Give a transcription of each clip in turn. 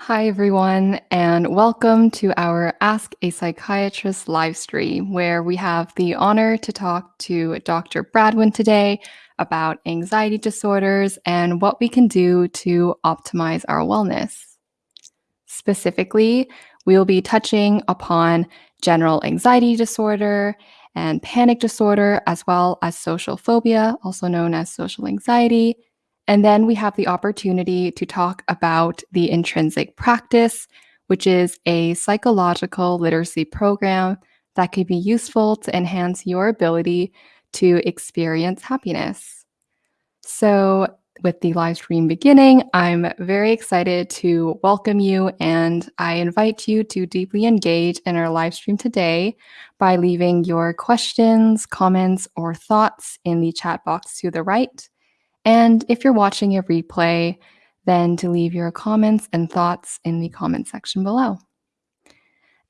Hi, everyone, and welcome to our Ask a Psychiatrist live stream, where we have the honor to talk to Dr. Bradwejn today about anxiety disorders and what we can do to optimize our wellness. Specifically, we will be touching upon general anxiety disorder and panic disorder, as well as social phobia, also known as social anxiety, and then we have the opportunity to talk about the intrinsic practice, which is a psychological literacy program that could be useful to enhance your ability to experience happiness. So, with the live stream beginning, I'm very excited to welcome you and I invite you to deeply engage in our live stream today by leaving your questions, comments, or thoughts in the chat box to the right. And if you're watching a replay, then to leave your comments and thoughts in the comment section below.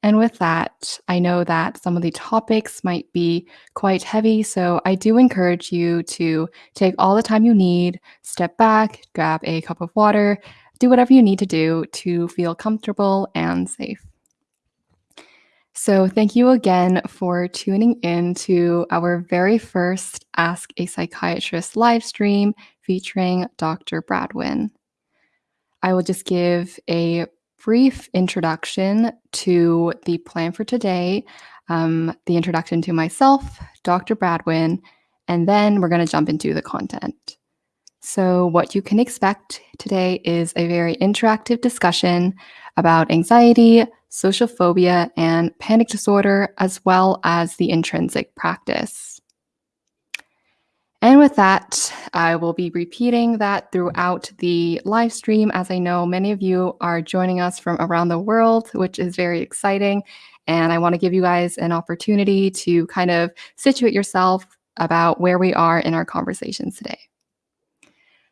And with that, I know that some of the topics might be quite heavy, so I do encourage you to take all the time you need, step back, grab a cup of water, do whatever you need to do to feel comfortable and safe. So, thank you again for tuning in to our very first Ask a Psychiatrist live stream featuring Dr. Bradwejn. I will just give a brief introduction to the plan for today, um, the introduction to myself, Dr. Bradwejn, and then we're going to jump into the content. So, what you can expect today is a very interactive discussion about anxiety, social phobia, and panic disorder, as well as the intrinsic practice. And with that, I will be repeating that throughout the live stream, as I know many of you are joining us from around the world, which is very exciting. And I want to give you guys an opportunity to kind of situate yourself about where we are in our conversations today.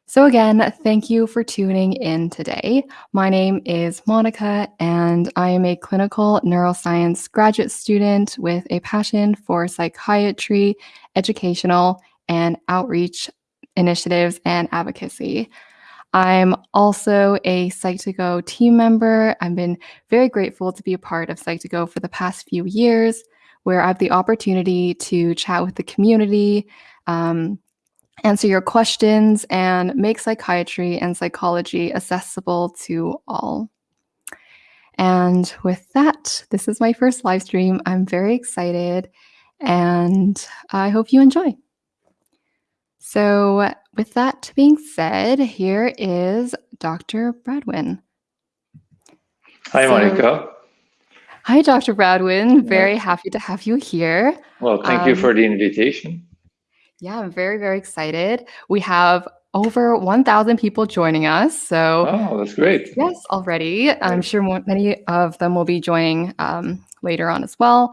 So, again, thank you for tuning in today. My name is Monica, and I am a clinical neuroscience graduate student with a passion for psychiatry, educational, and outreach initiatives and advocacy. I'm also a Psych2Go team member. I've been very grateful to be a part of Psych2Go for the past few years, where I have the opportunity to chat with the community. Um, answer your questions, and make psychiatry and psychology accessible to all. And with that, this is my first live stream. I'm very excited and I hope you enjoy. So, with that being said, here is Dr. Bradwejn. Hi, so, Monica. Hi, Dr. Bradwejn. Very happy to have you here. Well, thank um, you for the invitation. Yeah, I'm very, very excited. We have over 1,000 people joining us. So, oh, that's great. Yes, already. I'm sure many of them will be joining um, later on as well.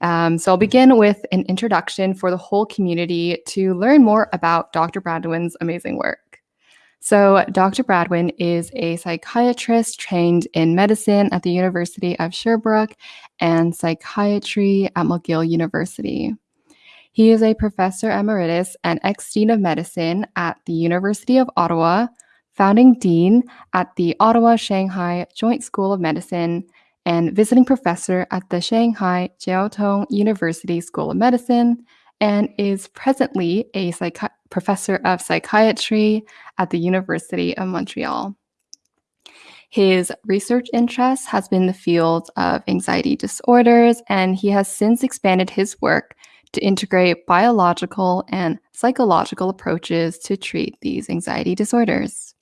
Um, so, I'll begin with an introduction for the whole community to learn more about Dr. Bradwejn's amazing work. So, Dr. Bradwejn is a psychiatrist trained in medicine at the University of Sherbrooke and psychiatry at McGill University. He is a professor emeritus and ex dean of medicine at the University of Ottawa, founding dean at the Ottawa Shanghai Joint School of Medicine, and visiting professor at the Shanghai Jiao Tong University School of Medicine, and is presently a psychi- professor of psychiatry at the University of Montreal. His research interest has been the field of anxiety disorders, and he has since expanded his work to integrate biological and psychological approaches to treat these anxiety disorders.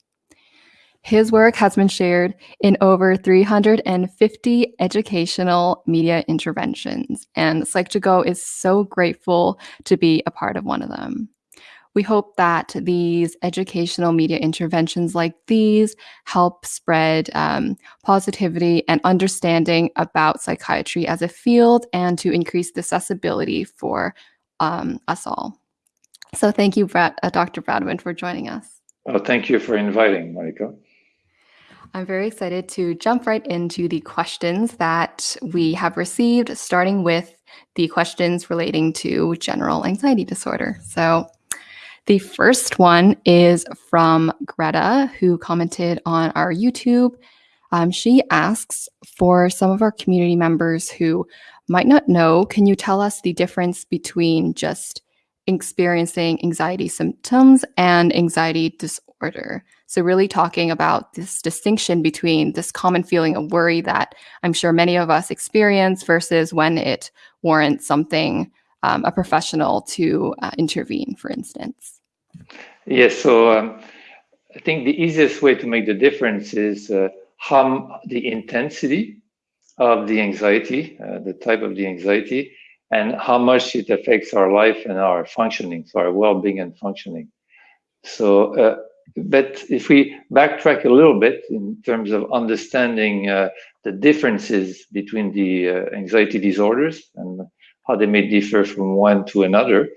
His work has been shared in over 350 educational media interventions, and Psych2Go is so grateful to be a part of one of them. We hope that these educational media interventions like these help spread um, positivity and understanding about psychiatry as a field and to increase the accessibility for um, us all. So thank you, Brad, uh, Dr. Bradwejn, for joining us. Well, thank you for inviting, Monica. I'm very excited to jump right into the questions that we have received, starting with the questions relating to general anxiety disorder. So the first one is from Greta, who commented on our YouTube. Um, she asks for some of our community members who might not know, can you tell us the difference between just experiencing anxiety symptoms and anxiety disorder? So, really talking about this distinction between this common feeling of worry that I'm sure many of us experience versus when it warrants something, um, a professional to uh, intervene, for instance. Yes, so um, I think the easiest way to make the difference is uh, how the intensity of the anxiety, uh, the type of the anxiety, and how much it affects our life and our functioning, so our well-being and functioning. So, uh, but if we backtrack a little bit in terms of understanding uh, the differences between the uh, anxiety disorders and how they may differ from one to another,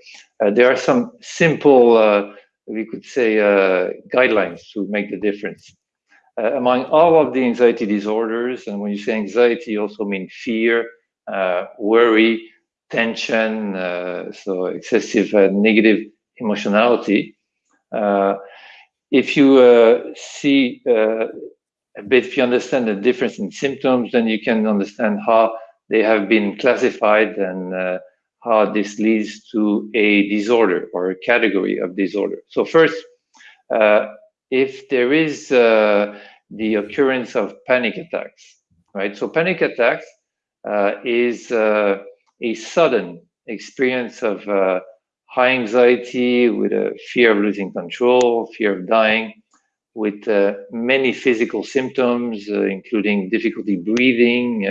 uh, there are some simple, uh, we could say, guidelines to make the difference. Uh, among all of the anxiety disorders, and when you say anxiety, you also mean fear, uh, worry, tension, uh, so excessive uh, negative emotionality. Uh, if you uh, see a bit, if you understand the difference in symptoms, then you can understand how they have been classified and how this leads to a disorder or a category of disorder. So first, if there is uh, the occurrence of panic attacks, right? So panic attacks uh, is uh, a sudden experience of uh, high anxiety with a fear of losing control, fear of dying, with uh, many physical symptoms, uh, including difficulty breathing,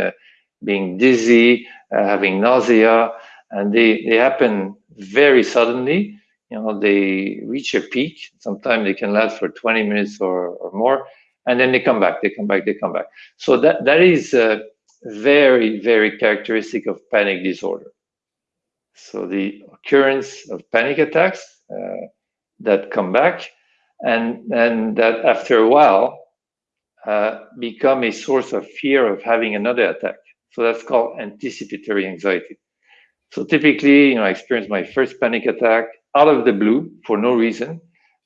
being dizzy, having nausea, and they, they happen very suddenly you know, they reach a peak. Sometimes they can last for 20 minutes or, or more, and then they come back, they come back, they come back. So that, that is uh, very, very characteristic of panic disorder. So the occurrence of panic attacks uh, that come back and, and that after a while uh, become a source of fear of having another attack. So that's called anticipatory anxiety. So typically, you know, I experienced my first panic attack out of the blue for no reason.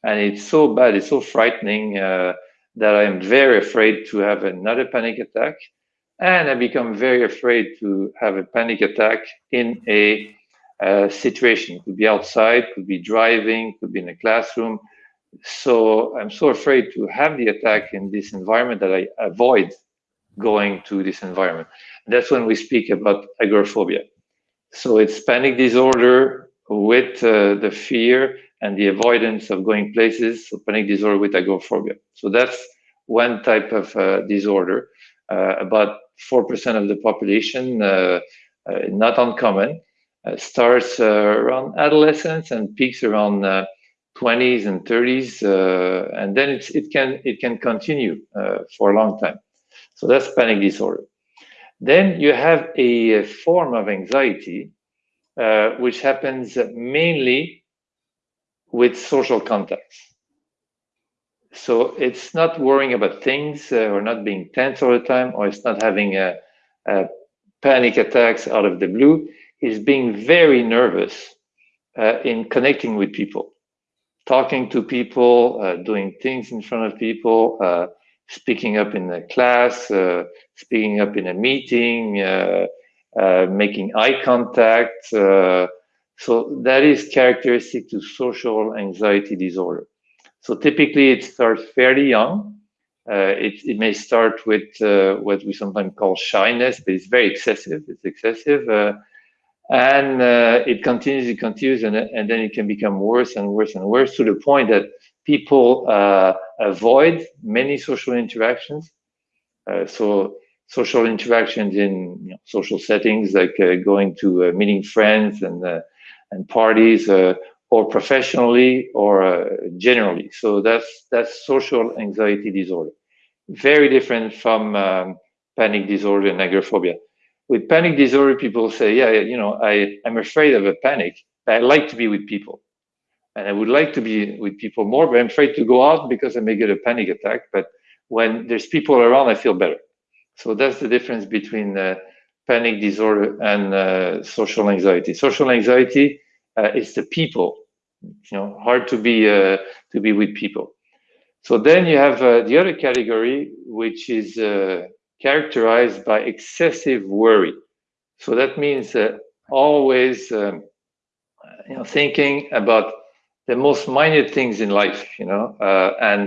And it's so bad, it's so frightening uh, that I am very afraid to have another panic attack. And I become very afraid to have a panic attack in a uh, situation. Could be outside, could be driving, could be in a classroom. So I'm so afraid to have the attack in this environment that I avoid going to this environment. That's when we speak about agoraphobia. So it's panic disorder with uh, the fear and the avoidance of going places, so panic disorder with agoraphobia. So that's one type of uh, disorder. Uh, about 4% of the population, uh, uh, not uncommon, uh, starts around adolescence and peaks around 20s and 30s, and then it can it can continue for a long time. So that's panic disorder. Then you have a form of anxiety uh, which happens mainly with social contacts. So it's not worrying about things uh, or not being tense all the time, or it's not having a, a panic attacks out of the blue. It's being very nervous uh, in connecting with people, talking to people, uh, doing things in front of people, uh, speaking up in a class, uh, speaking up in a meeting, uh, making eye contact. Uh, so that is characteristic to social anxiety disorder. So typically it starts fairly young. Uh, it, it, may start with uh, what we sometimes call shyness, but it's very excessive. It's excessive. Uh, and uh, it continues, it continues, and, and, then it can become worse and worse and worse to the point that people avoid many social interactions. so social interactions in you know, social settings like uh, going to uh, meeting friends and uh, and parties uh, or professionally or uh, generally. So that's that's social anxiety disorder. Very different from um, panic disorder and agoraphobia. With panic disorder people say yeah you know i i'm afraid of a panic. I like to be with people and i would like to be with people more but i'm afraid to go out because i may get a panic attack but when there's people around i feel better so that's the difference between uh, panic disorder and uh, social anxiety. Social anxiety uh, is the people, you know, hard to be uh, to be with people. So then you have uh, the other category, which is uh, characterized by excessive worry. So that means always, um, you know, thinking about the most minute things in life, you know, uh, and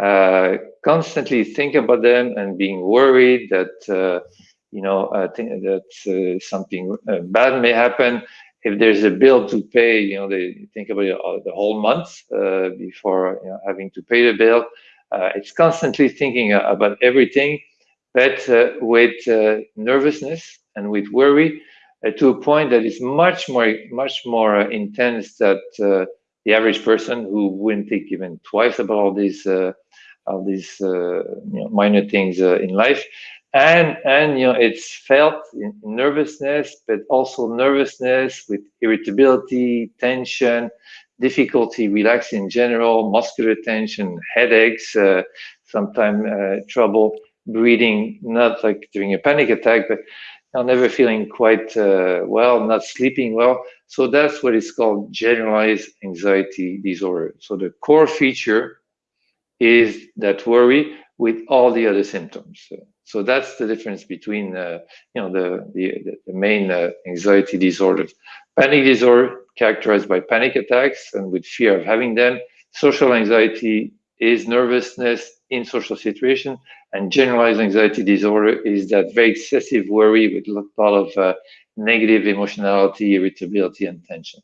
uh, constantly think about them and being worried that, uh, you know, think that something bad may happen if there's a bill to pay, you know, they think about it, uh, the whole month uh, before you know, having to pay the bill. Uh, it's constantly thinking about everything, but uh, with uh, nervousness and with worry uh, to a point that is much more, much more intense that the average person who wouldn't think even twice about all these, uh, all these you know, minor things in life. And and you know it's felt in nervousness but also nervousness with irritability tension difficulty relaxing in general muscular tension headaches uh, sometimes uh, trouble breathing not like during a panic attack but know, never feeling quite uh, well not sleeping well so that's what is called generalized anxiety disorder so the core feature is that worry with all the other symptoms so that's the difference between, uh, you know, the, the, the main uh, anxiety disorders. Panic disorder characterized by panic attacks and with fear of having them. Social anxiety is nervousness in social situation and generalized anxiety disorder is that very excessive worry with a lot of uh, negative emotionality, irritability, and tension.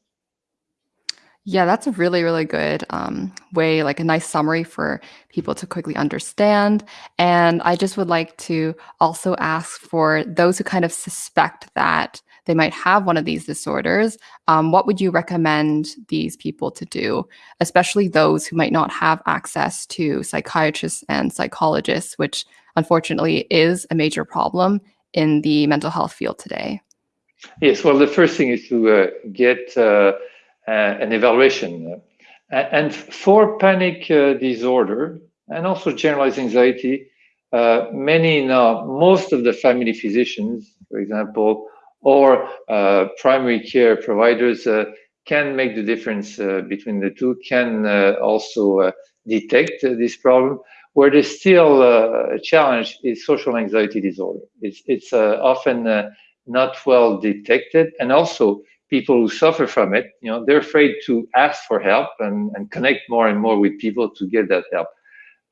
Yeah, that's a really, really good um, way, like a nice summary for people to quickly understand. And I just would like to also ask for those who kind of suspect that they might have one of these disorders, um, what would you recommend these people to do, especially those who might not have access to psychiatrists and psychologists, which unfortunately is a major problem in the mental health field today? Yes, well, the first thing is to uh, get uh, uh, an evaluation. and for panic uh, disorder and also generalized anxiety, uh, many now, most of the family physicians, for example, or primary care providers can make the difference between the two, can also detect this problem where there's still uh, a challenge is social anxiety disorder. It's, it's uh, often uh, not well detected and also people who suffer from it, you know, they're afraid to ask for help and, and connect more and more with people to get that help.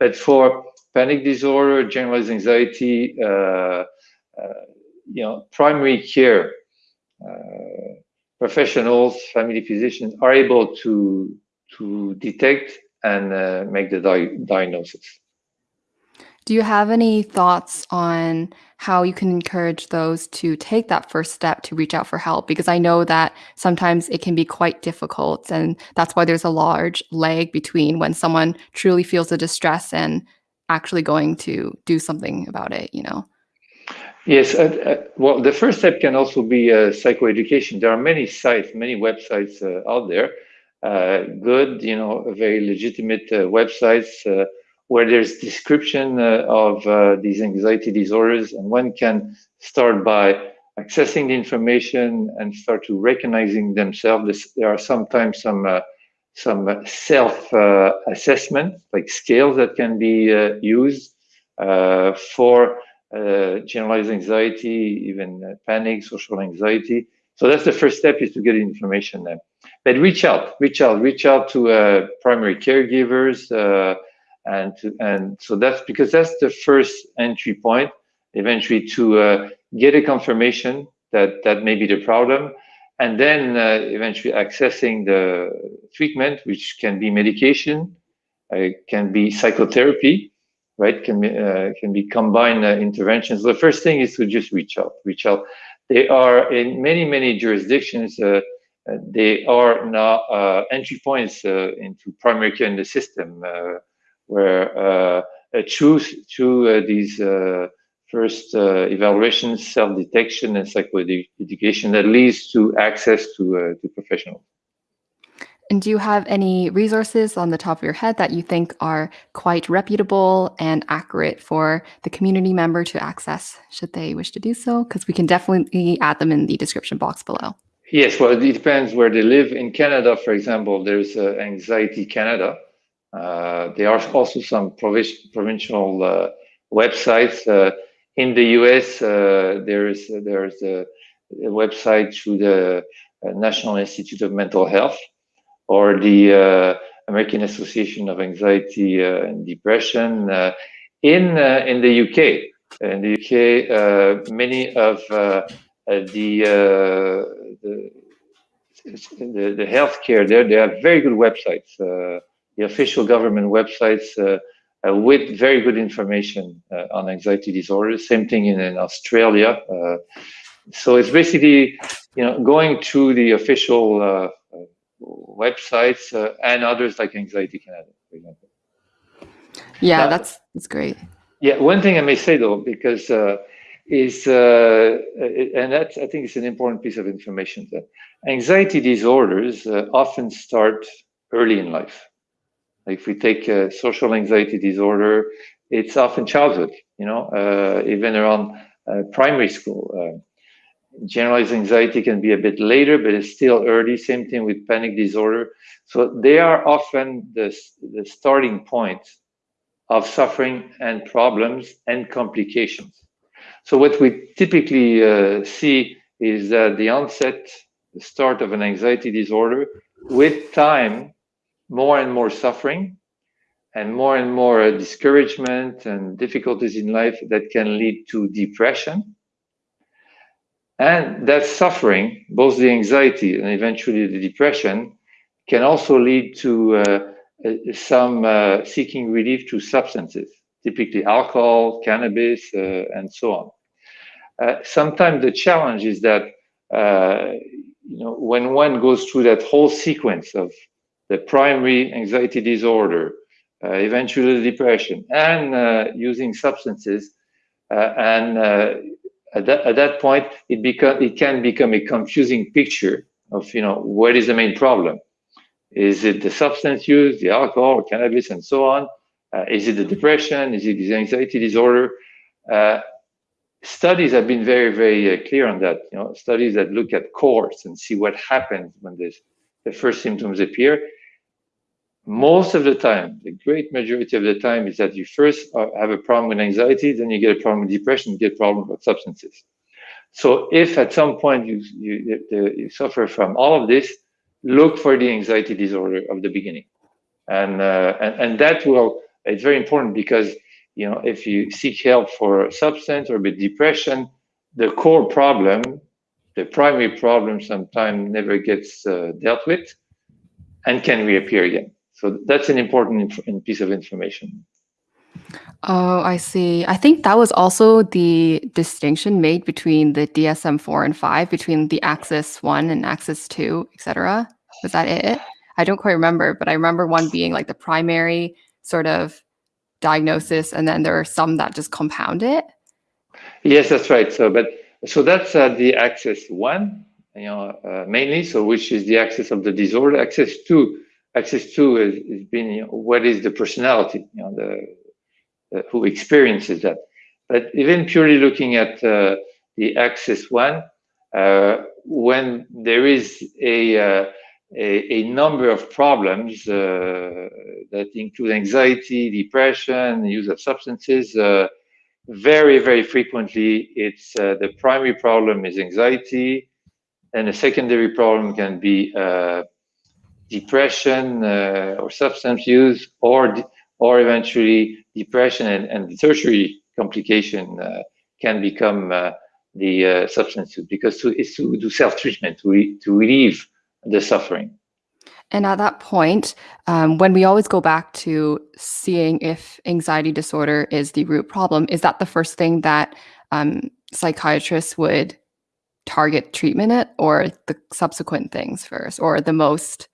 But for panic disorder, generalized anxiety, uh, uh, you know, primary care uh, professionals, family physicians are able to to detect and uh, make the di diagnosis. Do you have any thoughts on how you can encourage those to take that first step to reach out for help? Because I know that sometimes it can be quite difficult, and that's why there's a large lag between when someone truly feels the distress and actually going to do something about it, you know? Yes, uh, uh, well, the first step can also be uh, psychoeducation. There are many sites, many websites uh, out there, uh, good, you know, very legitimate uh, websites where there's description of these anxiety disorders and one can start by accessing the information and start to recognizing themselves. There are sometimes some some self uh, assessment, like scales that can be used for generalized anxiety, even panic, social anxiety. So that's the first step is to get information there. But reach out, reach out, reach out to primary caregivers, and to, and so that's because that's the first entry point eventually to uh, get a confirmation that that may be the problem and then uh, eventually accessing the treatment which can be medication uh, can be psychotherapy right can be uh, can be combined uh, interventions the first thing is to just reach out reach out they are in many many jurisdictions uh, they are now entry points into primary care in the system where uh, through uh, these uh, first evaluations, self-detection, and psychoeducation that leads to access to to professionals. And do you have any resources on the top of your head that you think are quite reputable and accurate for the community member to access should they wish to do so? Because we can definitely add them in the description box below. Yes, well, it depends where they live. In Canada, for example, there's uh, Anxiety Canada, Uh, there are also some provincial uh, websites. Uh, in the US, uh, there's, there's a, a, website through the National Institute of Mental Health or the uh, American Association of Anxiety uh, and Depression. Uh, in, in the UK, in the UK, many of the, the the, the healthcare there, they have very good websites, uh, the official government websites uh, uh, with very good information on anxiety disorders. Same thing in, in Australia. so it's basically, you know, going to the official websites and others like Anxiety Canada, for example. Yeah, now, that's that's great. Yeah, one thing I may say though, because uh, is, uh, and that I think is an important piece of information, that anxiety disorders uh, often start early in life. Like if we take a social anxiety disorder, it's often childhood, you know, uh, even around uh, primary school. Generalized anxiety can be a bit later, but it's still early. Same thing with panic disorder. So they are often the, the starting point of suffering and problems and complications. So what we typically uh, see is that the onset, the start of an anxiety disorder, with time, more and more suffering and more and more discouragement and difficulties in life that can lead to depression. And that suffering, both the anxiety and eventually the depression, can also lead to uh, uh some uh, seeking relief through substances, typically alcohol, cannabis, uh, and so on. Uh, sometimes the challenge is that uh, you know when one goes through that whole sequence of the primary anxiety disorder, eventually depression, and using substances, and at that, at that point it become it can become a confusing picture of you know what is the main problem. Is it the substance use, the alcohol, or cannabis, and so on? is it the depression? Is it the anxiety disorder? studies have been very, very uh, clear on that. You know, studies that look at cohorts and see what happens when this, the first symptoms appear. Most of the time, the great majority of the time, is that you first have a problem with anxiety, then you get a problem with depression, you get a problem with substances. So if at some point you, you, you suffer from all of this, look for the anxiety disorder of the beginning. And, uh, and, and that will, it's very important because you know, if you seek help for substance or with depression, the core problem, the primary problem sometimes never gets uh, dealt with and can reappear again. So that's an important piece of information. Oh, I see. I think that was also the distinction made between the DSM-4 and 5, between the Axis 1 and Axis 2, etc. Was that it? I don't quite remember, but I remember one being like the primary sort of diagnosis, and then there are some that just compound it. Yes, that's right. So, but so that's uh, the Axis 1, you know, uh, mainly. So, which is the axis of the disorder. Axis 2 Axis 2 is, is being you know, what is the personality, you know, the, who experiences that. But even purely looking at uh, the Axis one, uh, when there is a, uh, a, a number of problems uh, that include anxiety, depression, use of substances, uh, very very frequently, it's the primary problem is anxiety, and a secondary problem can be depression uh, or substance use, or or eventually depression, and, and the tertiary complication uh, can become the substance use because to, it's to do self treatment to re, to relieve the suffering. And at that point, um, when we always go back to seeing if anxiety disorder is the root problem, is that the first thing that um, psychiatrists would target treatment at, or the subsequent things first, or the most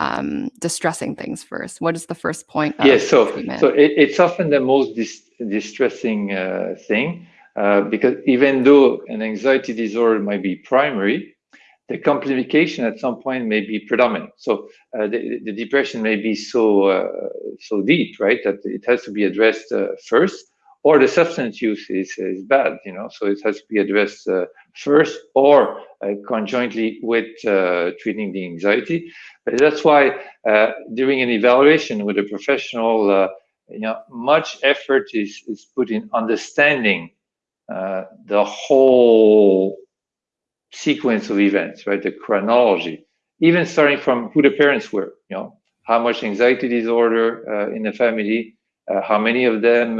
um, distressing things first? What is the first point? yes, so treatment? so it, it's often the most dis distressing uh, thing uh, because even though an anxiety disorder might be primary, the complication at some point may be predominant. So uh, the, the, depression may be so uh, so deep, right, that it has to be addressed uh, first, or the substance use is, is bad, you know, so it has to be addressed uh, first or uh, conjointly with uh, treating the anxiety. But that's why uh, during an evaluation with a professional, uh, you know, much effort is, is put in understanding uh, the whole sequence of events, right? The chronology, even starting from who the parents were, you know, how much anxiety disorder in the family, how many of them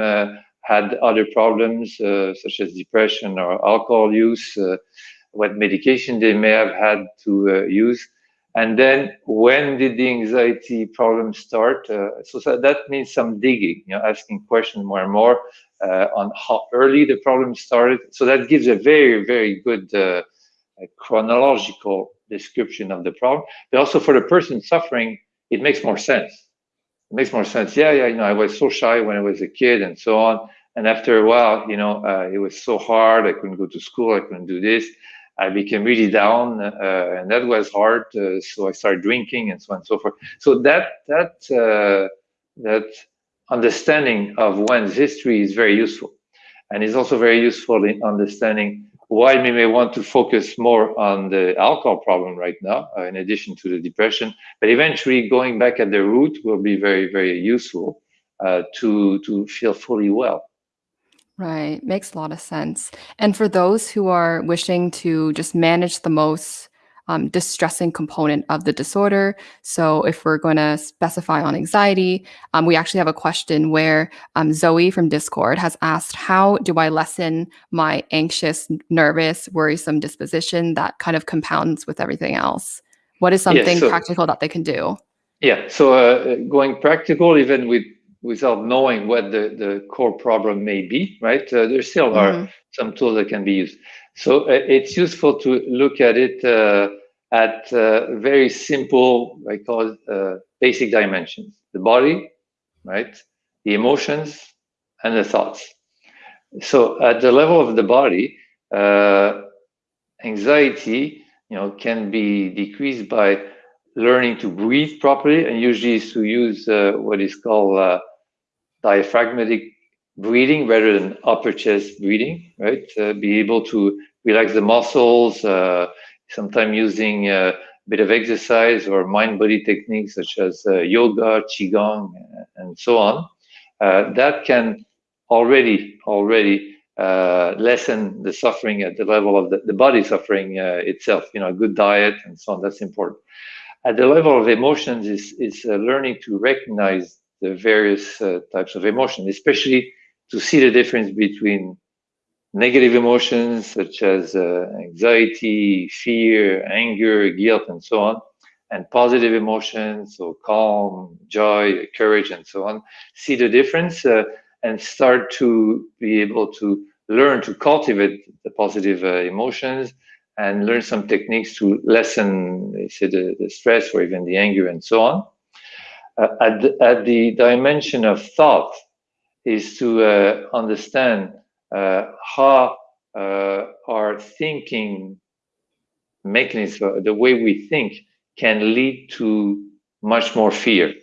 had other problems uh, such as depression or alcohol use, uh, what medication they may have had to uh, use. And then when did the anxiety problem start? Uh, so, that means some digging, you know, asking questions more and more uh, on how early the problem started. So that gives a very, very good uh, chronological description of the problem. But also for the person suffering, it makes more sense. It makes more sense. Yeah, yeah, you know, I was so shy when I was a kid and so on. And after a while, you know, uh, it was so hard. I couldn't go to school. I couldn't do this. I became really down, uh, and that was hard. Uh, so I started drinking and so on and so forth. So that that uh, that understanding of one's history is very useful, and it's also very useful in understanding why we may want to focus more on the alcohol problem right now, uh, in addition to the depression. But eventually, going back at the root will be very very useful uh, to to feel fully well. Right. Makes a lot of sense. And for those who are wishing to just manage the most um, distressing component of the disorder. So, if we're going to specify on anxiety, um, we actually have a question where um, Zoe from Discord has asked, How do I lessen my anxious, nervous, worrisome disposition that kind of compounds with everything else? What is something so, practical that they can do? Yeah. So, uh, going practical, even with without knowing what the, the core problem may be, right? Uh, there still are mm-hmm. some tools that can be used. So uh, it's useful to look at it uh, at uh, very simple, I call it uh, basic dimensions: the body, right? The emotions and the thoughts. So at the level of the body, uh, anxiety, you know, can be decreased by learning to breathe properly, and usually is to use what is called diaphragmatic breathing rather than upper chest breathing, right? Uh, be able to relax the muscles, uh, sometimes using a bit of exercise or mind body techniques such as uh, yoga, qigong, and so on. Uh, that can already already uh, lessen the suffering at the level of the, the body suffering uh, itself. You know, a good diet and so on. That's important. At the level of emotions, is is learning to recognize the various uh, types of emotion, especially to see the difference between negative emotions such as uh, anxiety, fear, anger, guilt, and so on, and positive emotions, so calm, joy, courage, and so on. See the difference uh, and start to be able to learn to cultivate the positive uh, emotions and learn some techniques to lessen say, the, the stress or even the anger and so on uh, at, the, at the dimension of thought is to uh, understand uh, how uh, our thinking mechanism, the way we think, can lead to much more fear.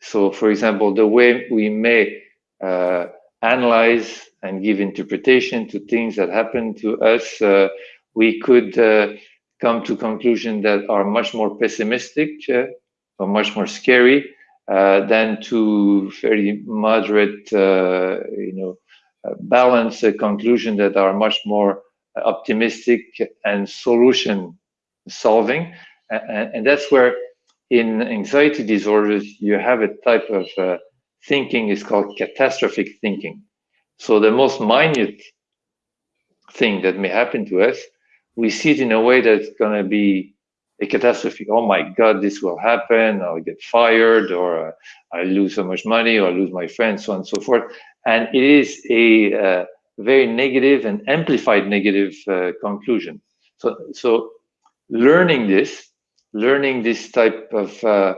So, for example, the way we may uh, analyze and give interpretation to things that happen to us, uh, we could come to conclusions that are much more pessimistic or much more scary uh, than to very moderate, uh, you know, uh, balanced conclusion that are much more optimistic and solution solving. And, and, that's where in anxiety disorders, you have a type of uh, thinking is called catastrophic thinking. So the most minute thing that may happen to us, we see it in a way that's going to be a catastrophe. Oh my God, this will happen. I'll get fired, or uh, I lose so much money, or I lose my friends, so on and so forth. And it is a uh, very negative and amplified negative uh, conclusion. So, so learning this, learning this type of uh,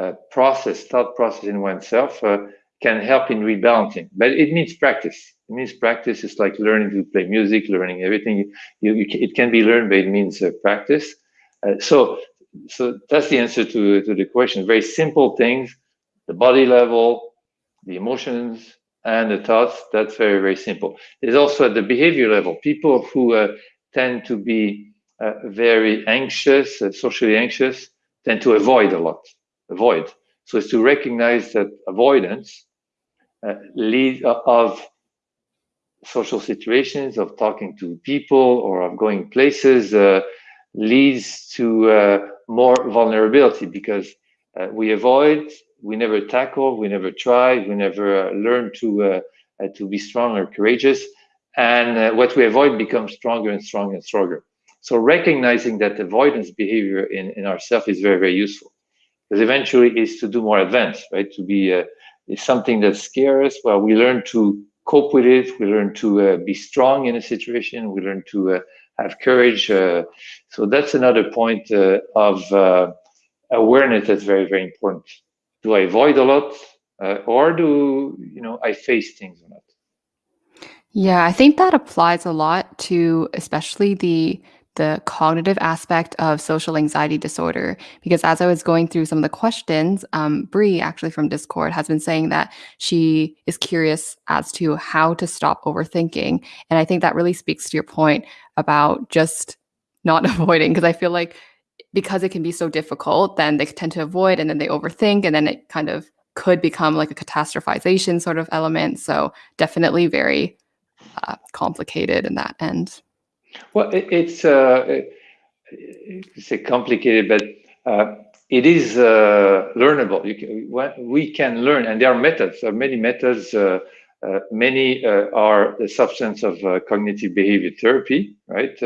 uh, process, thought process in oneself, uh, can help in rebalancing. But it needs practice. It means practice. It's like learning to play music, learning everything. You, you, it can be learned, but it means practice. Uh, so, so that's the answer to, to the question. Very simple things, the body level, the emotions, and the thoughts, that's very, very simple. There's also at the behavior level, people who uh, tend to be uh, very anxious, uh, socially anxious, tend to avoid a lot, avoid. So it's to recognize that avoidance uh, lead uh, of social situations, of talking to people or of going places leads to more vulnerability because we avoid we never tackle, we never try, we never uh, learn to uh, uh, to be strong or courageous, and what we avoid becomes stronger and stronger and stronger. So recognizing that avoidance behavior in, in ourselves is very, very useful. Because eventually is to do more advanced, right? To be uh, something that scares. Well, we learn to cope with it. We learn to uh, be strong in a situation. We learn to uh, have courage. so that's another point of awareness that's very, very important do I avoid a lot uh, or do you know I face things or not? Yeah, I think that applies a lot to especially the the cognitive aspect of social anxiety disorder because as I was going through some of the questions, um, actually from Discord has been saying that she is curious as to how to stop overthinking, and I think that really speaks to your point about just not avoiding because I feel like because it can be so difficult, then they tend to avoid and then they overthink and then it kind of could become like a catastrophization sort of element. So definitely very uh, complicated in that end. Well, it, it's uh, it's a complicated, but uh, it is uh, learnable. Can, we can learn, and there are methods. There are many methods. Uh, uh, many uh, are the substance of cognitive behavior therapy, right?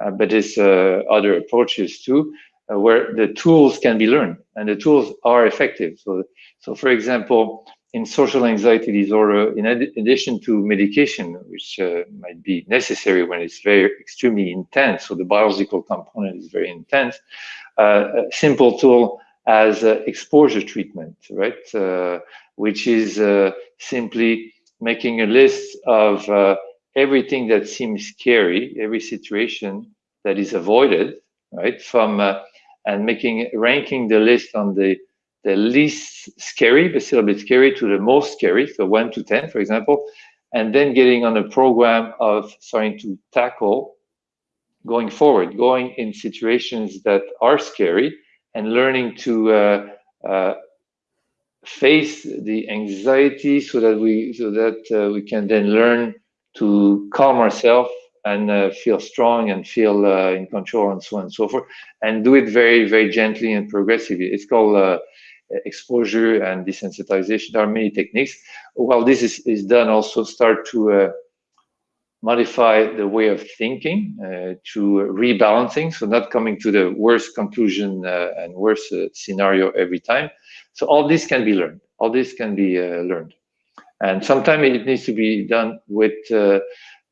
Uh, but there's uh, other approaches too, uh, where the tools can be learned and the tools are effective. So, so for example, in social anxiety disorder, in ad addition to medication, which uh, might be necessary when it's very extremely intense, so the biological component is very intense, uh, a simple tool as uh, exposure treatment, right? Which is simply making a list of everything that seems scary, every situation that is avoided, right? From uh, and making ranking the list on the the least scary, but still a bit scary, to the most scary, so one to ten, for example, and then getting on a program of starting to tackle going forward, going in situations that are scary, and learning to uh, uh, face the anxiety so that we so that uh, we can then learn to calm ourselves and uh, feel strong and feel uh, in control and so on and so forth and do it very very gently and progressively. It's called uh, exposure and desensitization. There are many techniques. While this is, is done also start to uh, modify the way of thinking uh, to rebalancing so not coming to the worst conclusion uh, and worst scenario every time so all this can be learned all this can be learned and sometimes it needs to be done with uh,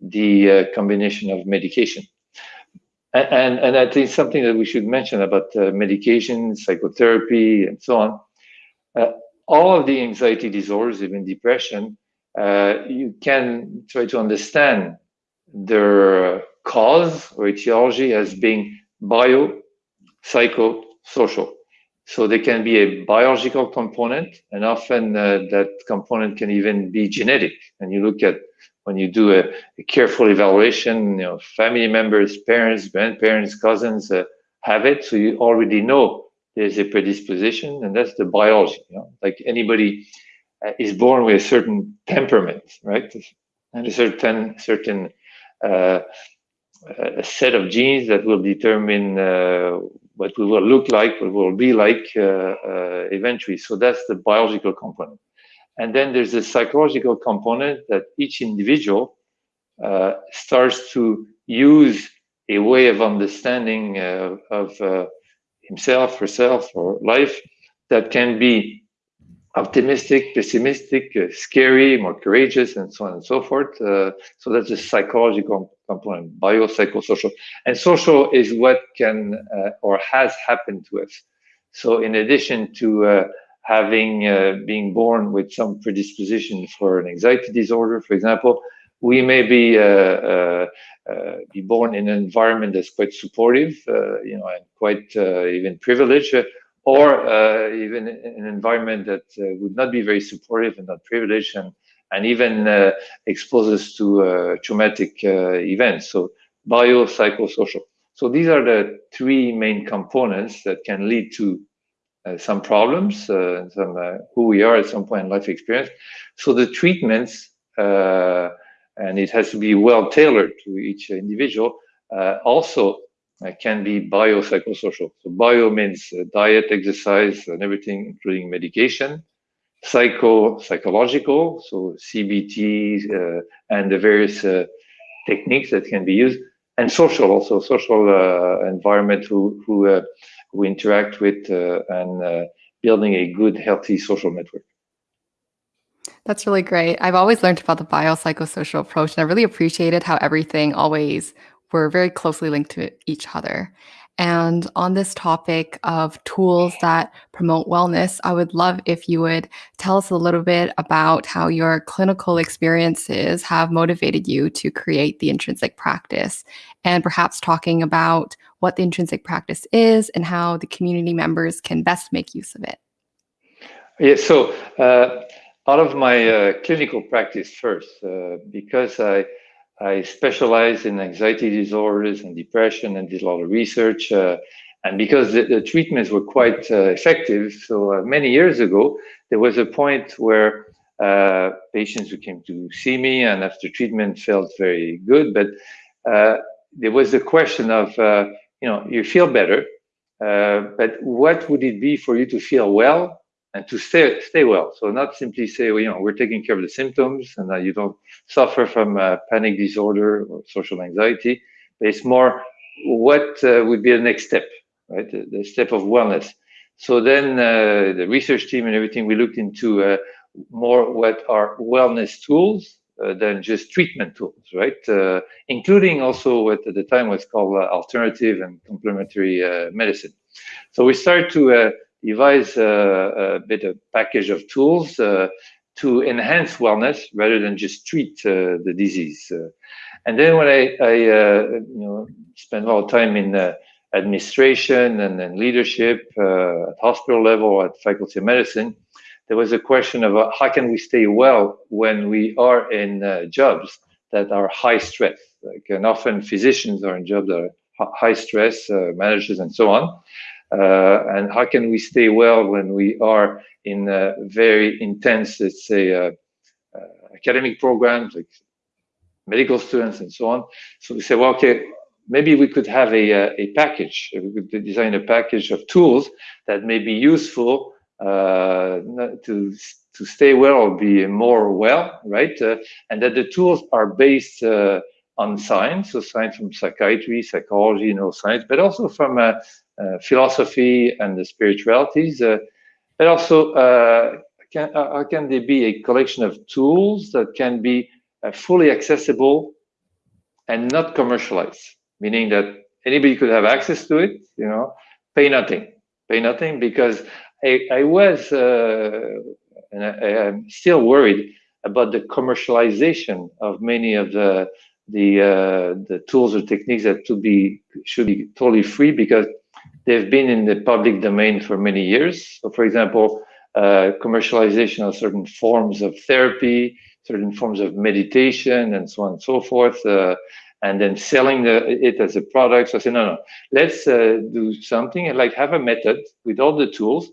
the uh, combination of medication. And, and, and, I think something that we should mention about uh, medication, psychotherapy, and so on. Uh, all of the anxiety disorders, even depression, uh, you can try to understand their cause or etiology as being bio, psycho, social. So there can be a biological component, and often uh, that component can even be genetic. And you look at when you do a, a careful evaluation, you know, family members, parents, grandparents, cousins uh, have it, so you already know there's a predisposition, and that's the biology. You know? Like anybody uh, is born with a certain temperament, right? And a certain certain a set of genes that will determine uh, what we will look like, what we will be like uh, uh, eventually. So that's the biological component. And then there's a psychological component that each individual uh, starts to use a way of understanding uh, of uh, himself, herself, or life that can be optimistic, pessimistic, uh, scary, more courageous, and so on and so forth. Uh, so that's the psychological component, biopsychosocial. And social is what can uh, or has happened to us. So in addition to uh, having uh, being born with some predisposition for an anxiety disorder, for example, we may be uh, be born in an environment that's quite supportive, you know, and quite even privileged or uh, even an environment that uh, would not be very supportive and not privileged and, and even uh, exposes to uh, traumatic uh, events. So biopsychosocial. So these are the three main components that can lead to uh, some problems, some who we are at some point in life experience. So the treatments, and it has to be well tailored to each individual, also can be biopsychosocial. So bio means diet, exercise, and everything, including medication psycho psychological, so CBT uh, and the various uh, techniques that can be used, and social also social uh, environment who who uh, who interact with uh, and uh, building a good healthy social network. That's really great. I've always learned about the biopsychosocial approach, and I really appreciated how everything always were very closely linked to each other. And on this topic of tools that promote wellness, I would love if you would tell us a little bit about how your clinical experiences have motivated you to create the intrinsic practice, and perhaps talking about what the intrinsic practice is and how the community members can best make use of it. Yeah, so uh, out of my uh, clinical practice first, uh, because I I specialize in anxiety disorders and depression and did a lot of research. Uh, and because the, the, treatments were quite uh, effective, so uh, many years ago, there was a point where uh, patients who came to see me and after treatment felt very good, but uh, there was the question of, uh, you know, you feel better, but what would it be for you to feel well and to stay stay well. So not simply say, well, you know, we're taking care of the symptoms and that you don't suffer from uh, panic disorder or social anxiety. But it's more what uh, would be the next step, right? The, the step of wellness. So then uh, the research team and everything, we looked into uh, more what are wellness tools uh, than just treatment tools, right? Uh, including also what at the time was called alternative and complementary medicine. So we started to devise a, a bit of package of tools uh, to enhance wellness rather than just treat uh, the disease. Uh, and then when I, I you know, spent a lot of time in administration and then leadership uh, at hospital level at faculty of medicine, there was a question of uh, how can we stay well when we are in uh, jobs that are high stress. Like, and often physicians are in jobs that are high stress, managers and so on. Uh, and how can we stay well when we are in very intense, let's say, uh, uh, academic programs like medical students and so on. So we say, well, okay, maybe we could have a, a package. We could design a package of tools that may be useful uh, to to stay well or be more well, right? Uh, and that the tools are based uh, on science, so science from psychiatry, psychology, neuroscience, but also from uh, philosophy and the spiritualities, uh, but also uh, can, how can they be a collection of tools that can be fully accessible and not commercialized, meaning that anybody could have access to it, you know, pay nothing, pay nothing, because I, I was, uh, and I, am still worried about the commercialization of many of the the uh, the tools or techniques that to be should be totally free because They've been in the public domain for many years. So, for example, uh, commercialization of certain forms of therapy, certain forms of meditation, and so on and so forth, uh, and then selling the, it as a product. So I said, no, no, let's uh, do something and like have a method with all the tools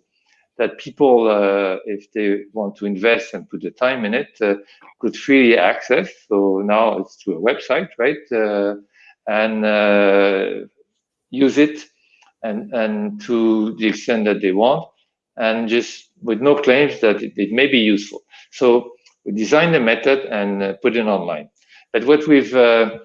that people, uh, if they want to invest and put the time in it, uh, could freely access. So now it's through a website, right? Uh, and use it and, and to the extent that they want, and just with no claims that it, it may be useful. So we designed the method and uh, put it online. But what we've, uh,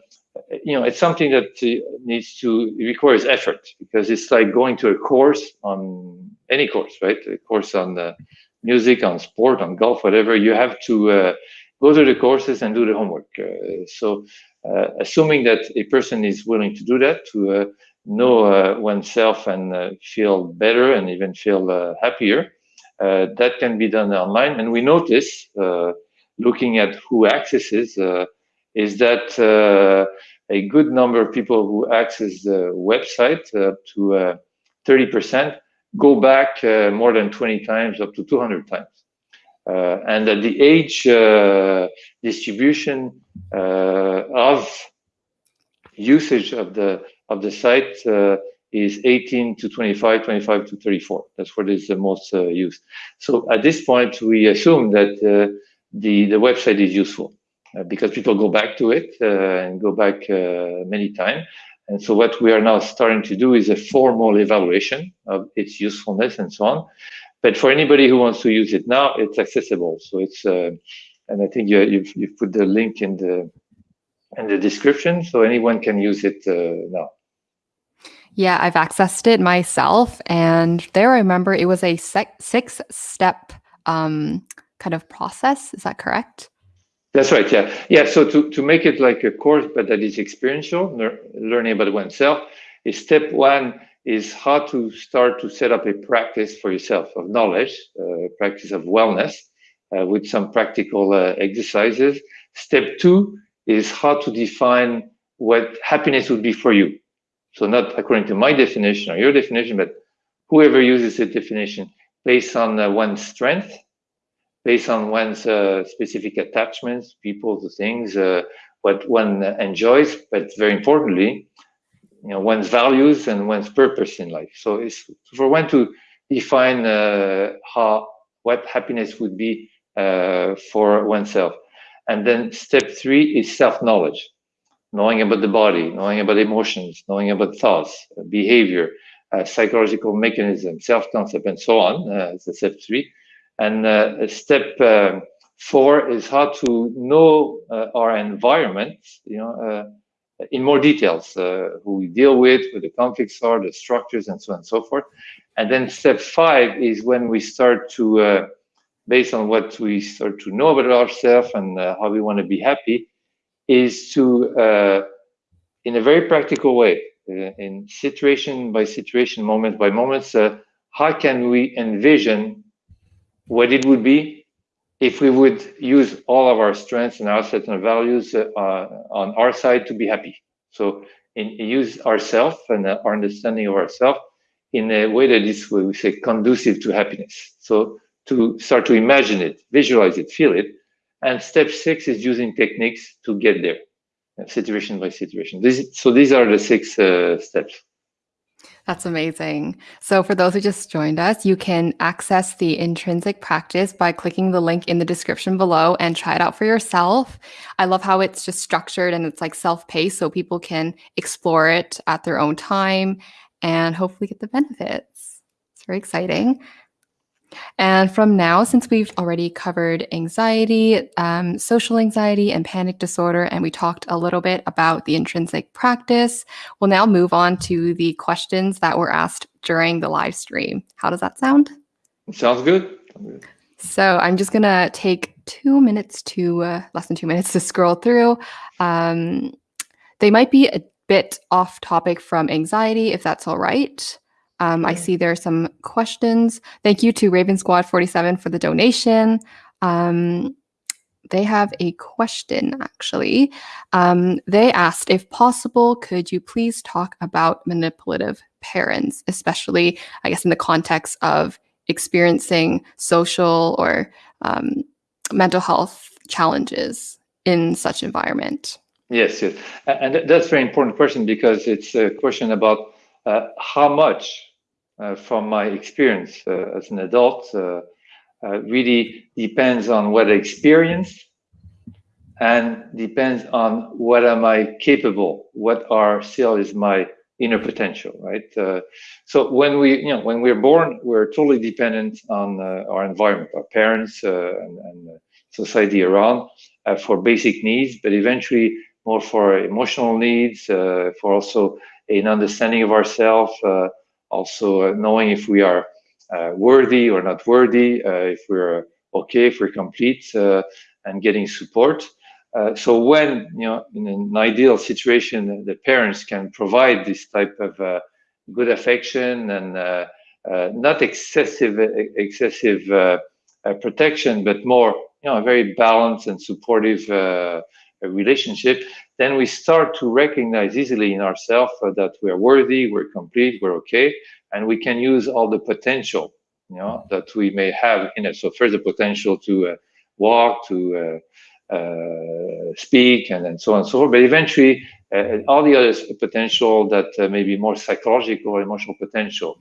you know, it's something that uh, needs to, requires effort because it's like going to a course on any course, right? A course on the music, on sport, on golf, whatever. You have to uh, go to the courses and do the homework. Uh, so uh, assuming that a person is willing to do that, to know uh, oneself and uh, feel better and even feel uh, happier. that can be done online. And we notice, looking at who accesses, is that a good number of people who access the website up to 30% go back more than 20 times, up to 200 times. Uh, and that the age uh, distribution uh, of usage of the of the site is 18 to 25, 25 to 34. That's what is the most used. So at this point, we assume that the the website is useful because people go back to it and go back many times. And so what we are now starting to do is a formal evaluation of its usefulness and so on. But for anybody who wants to use it now, it's accessible. So it's, uh, and I think you, you've, you've put the link in the in the description, so anyone can use it uh, now. Yeah, I've accessed it myself, and there I remember it was a six-step um, kind of process. Is that correct? That's right. Yeah, yeah. So to to make it like a course, but that is experiential, learning about oneself, is step one is how to start to set up a practice for yourself of knowledge, uh, practice of wellness uh, with some practical uh, exercises. Step two is how to define what happiness would be for you. So not according to my definition or your definition, but whoever uses the definition based on uh, one's strength, based on one's uh, specific attachments, people to things, uh, what one enjoys, but very importantly, you know one's values and one's purpose in life. So it's for one to define uh, how what happiness would be for oneself, and then step three is self-knowledge, knowing about the body, knowing about emotions, knowing about thoughts, behavior, uh, psychological mechanism, self-concept, and so on. Uh, step three, and uh, step um, four is how to know uh, our environment. You know in more details, uh, who we deal with, who the conflicts are, the structures, and so on and so forth. And then step five is when we start to, uh, based on what we start to know about ourselves and uh, how we want to be happy, is to, uh, in a very practical way, uh, in situation by situation, moment by moment, uh, how can we envision what it would be if we would use all of our strengths and assets and values uh, on our side to be happy. So in, use ourselves and our understanding of ourselves in a way that is, we say, conducive to happiness. So to start to imagine it, visualize it, feel it. And step six is using techniques to get there, situation by situation. This, so these are the six uh, steps. That's amazing. So, for those who just joined us, you can access the intrinsic practice by clicking the link in the description below and try it out for yourself. I love how it's just structured and it's like self paced so people can explore it at their own time and hopefully get the benefits. It's very exciting. And from now, since we've already covered anxiety, um, social anxiety, and panic disorder, and we talked a little bit about the intrinsic practice, we'll now move on to the questions that were asked during the live stream. How does that sound? Sounds good. So I'm just going to take two minutes to, uh, less than two minutes to scroll through. Um, they might be a bit off topic from anxiety, if that's all right. Um, I see there are some questions. Thank you to Raven Squad 47 for the donation. Um, they have a question actually. Um, they asked, if possible, could you please talk about manipulative parents, especially, I guess, in the context of experiencing social or um, mental health challenges in such environment? Yes, yes. And that's a very important question because it's a question about how much uh, from my experience uh, as an adult uh, really depends on what I experience and depends on what am I capable, what are still is my inner potential, right? Uh, so when we, you know, when we're born, we're totally dependent on uh, our environment, our parents uh, and, and society around for basic needs, but eventually more for emotional needs, for also an understanding of ourselves, uh, also uh, knowing if we are uh, worthy or not worthy, uh, if we're uh, okay, if we're complete, uh, and getting support. so when you know in an ideal situation, the parents can provide this type of good affection and not excessive excessive protection, but more you know a very balanced and supportive relationship. Then we start to recognize easily in ourselves that we are worthy, we're complete, we're okay, and we can use all the potential you know, that we may have in it. So first, the potential to uh, walk, to uh, uh, speak, and then so on and so forth. But eventually, uh, all the other potential that may be more psychological or emotional potential,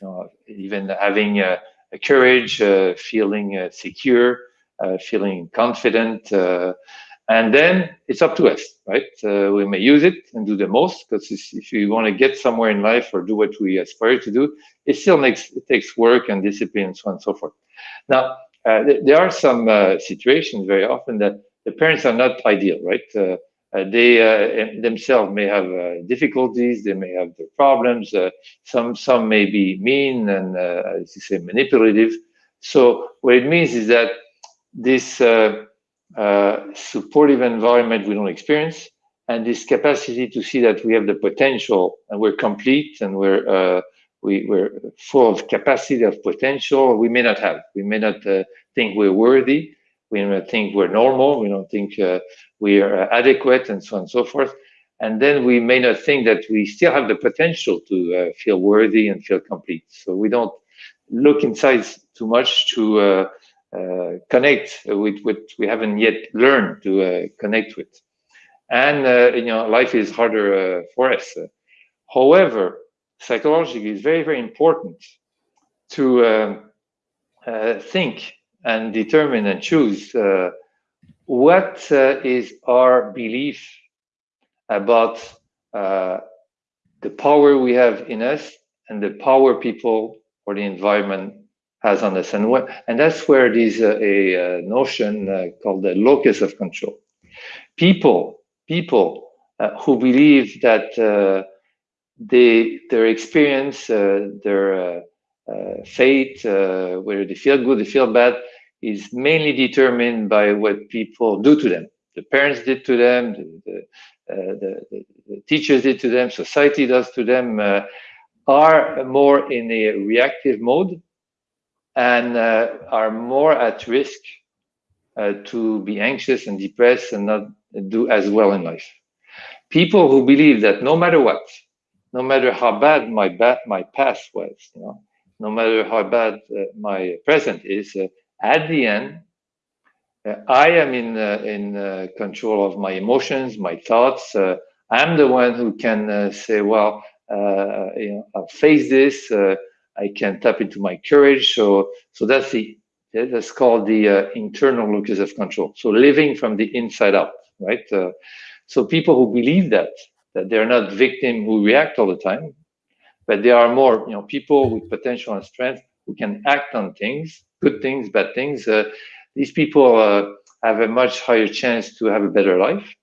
you know, even having a courage, feeling secure, feeling confident, and then it's up to us, right? Uh, we may use it and do the most because if you want to get somewhere in life or do what we aspire to do, it still makes it takes work and discipline and so on and so forth. Now, uh, th there are some uh, situations very often that the parents are not ideal, right? Uh, uh, they uh, themselves may have difficulties, they may have their problems. some some may be mean and, as you say, manipulative. So what it means is that this uh, supportive environment we don't experience, and this capacity to see that we have the potential and we're complete and we're uh, we, we're full of capacity of potential we may not have. We may not uh, think we're worthy. We may not think we're normal. We don't think uh, we are adequate and so on and so forth. And then we may not think that we still have the potential to uh, feel worthy and feel complete. So we don't look inside too much to uh, connect with what we haven't yet learned to uh, connect with. And, uh, you know, life is harder for us. However, psychologically, it's very, very important to um, think and determine and choose what is our belief about uh, the power we have in us and the power people or the environment has on us. And, what, and that's where there's a, a, notion uh, called the locus of control. People, people uh, who believe that uh, they, their experience, uh, their uh, uh, fate, whether they feel good, they feel bad, is mainly determined by what people do to them. The parents did to them, the, the, the, the teachers did to them, society does to them, are more in a reactive mode and uh, are more at risk uh, to be anxious and depressed and not do as well in life. People who believe that no matter what, no matter how bad my bad my past was, you know, no matter how bad uh, my present is, uh, at the end, uh, I am in uh, in control of my emotions, my thoughts. I'm the one who can say, well, you know, I'll face this. I can tap into my courage. So, so that's the that's called the uh, internal locus of control. So living from the inside out, right? Uh, so people who believe that that they're not victim who react all the time, but they are more, you know, people with potential and strength who can act on things, good things, bad things. Uh, these people uh, have a much higher chance to have a better life,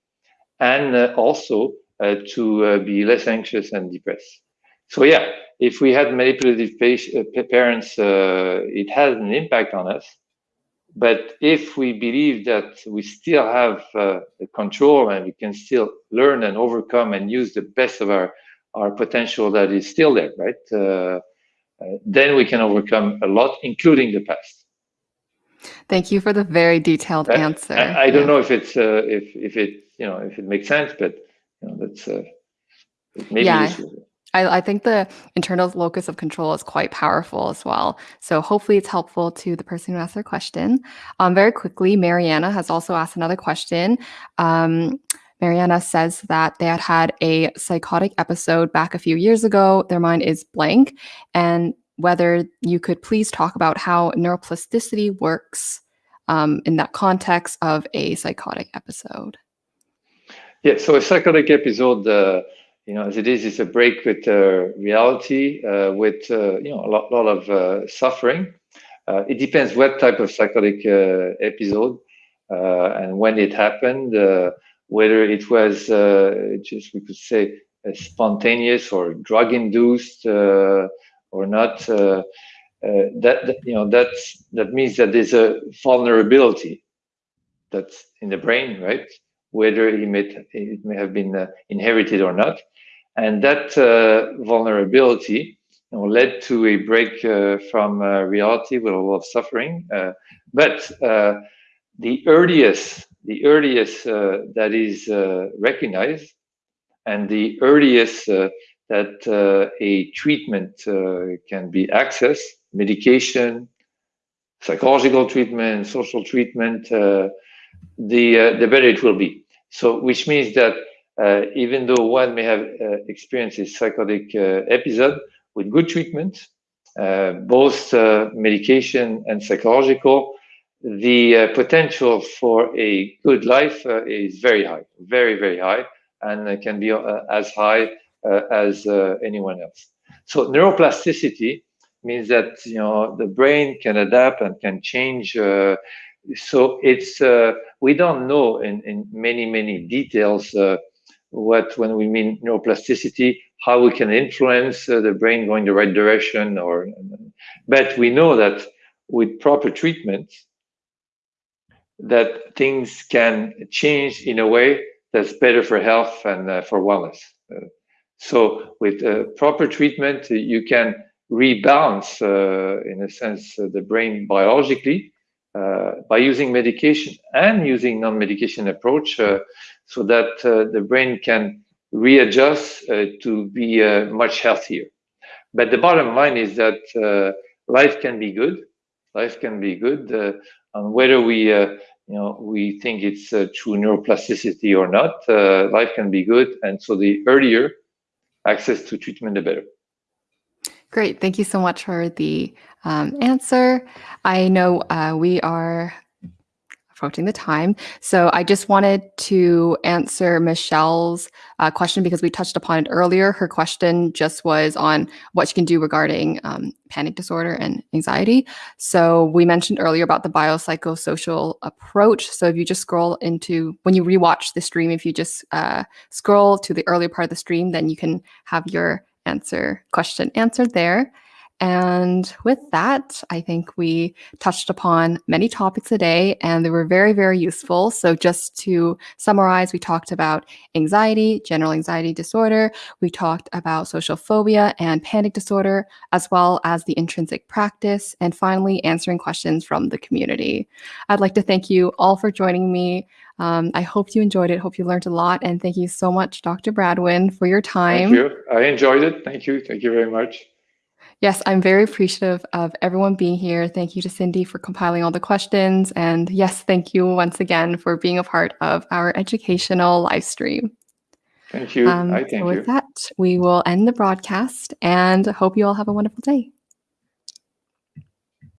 and uh, also uh, to be less anxious and depressed. So yeah, if we had manipulative uh, parents, uh, it has an impact on us. But if we believe that we still have uh, the control and we can still learn and overcome and use the best of our, our potential that is still there, right? Uh, uh, then we can overcome a lot, including the past. Thank you for the very detailed I, answer. I, I, don't know if it's uh, if if it you know if it makes sense, but you know that's maybe yeah. Useful. I, I, think the internal locus of control is quite powerful as well. So hopefully it's helpful to the person who asked their question. Um, very quickly, Mariana has also asked another question. Um, Mariana says that they had had a psychotic episode back a few years ago. Their mind is blank. And whether you could please talk about how neuroplasticity works um, in that context of a psychotic episode. Yeah, so a psychotic episode uh, you know, as it is, it's a break with uh, reality, uh, with uh, you know a lot, lot of uh, suffering. Uh, it depends what type of psychotic uh, episode and when it happened, whether it was just we could say spontaneous or drug-induced or not. that, that you know that's that means that there's a vulnerability that's in the brain, right? Whether it may, it may have been inherited or not and that uh, vulnerability you know, led to a break uh, from uh, reality with a lot of suffering. Uh, but uh, the earliest, the earliest uh, that is recognized, and the earliest that a treatment can be accessed, medication, psychological treatment, social treatment, the the better it will be. So, which means that even though one may have uh, experienced a psychotic uh, episode with good treatment, uh, both medication and psychological, the potential for a good life is very high, very very high, and can be as high as anyone else. So, neuroplasticity means that you know the brain can adapt and can change. Uh, so it's uh, we don't know in, in many many details uh, what when we mean neuroplasticity how we can influence uh, the brain going the right direction or but we know that with proper treatment that things can change in a way that's better for health and uh, for wellness. Uh, so with proper treatment you can rebalance, uh, in a sense, uh, the brain biologically uh, Uh, by using medication and using non-medication approach uh, so that uh, the brain can readjust to be much healthier. But the bottom line is that life can be good. Life can be good. on whether we you know, we think it's uh, true neuroplasticity or not, uh, life can be good. And so the earlier access to treatment, the better. Great. Thank you so much for the um, answer. I know uh, we are approaching the time. So I just wanted to answer Michelle's uh, question because we touched upon it earlier. Her question just was on what she can do regarding um, panic disorder and anxiety. So we mentioned earlier about the biopsychosocial approach. So if you just scroll into, when you rewatch the stream, if you just uh, scroll to the earlier part of the stream, then you can have your answer question answered there. And with that, I think we touched upon many topics today and they were very, very useful. So, just to summarize, we talked about anxiety, general anxiety disorder, we talked about social phobia and panic disorder, as well as the intrinsic practice, and finally, answering questions from the community. I'd like to thank you all for joining me. Um, I hope you enjoyed it. Hope you learned a lot. And thank you so much, Dr. Bradwejn, for your time. Thank you. I enjoyed it. Thank you. Thank you very much. Yes, I'm very appreciative of everyone being here. Thank you to Cindy for compiling all the questions. And yes, thank you once again for being a part of our educational live stream. Thank you. Um, I thank so with you. that, we will end the broadcast and hope you all have a wonderful day.